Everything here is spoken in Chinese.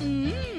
嗯。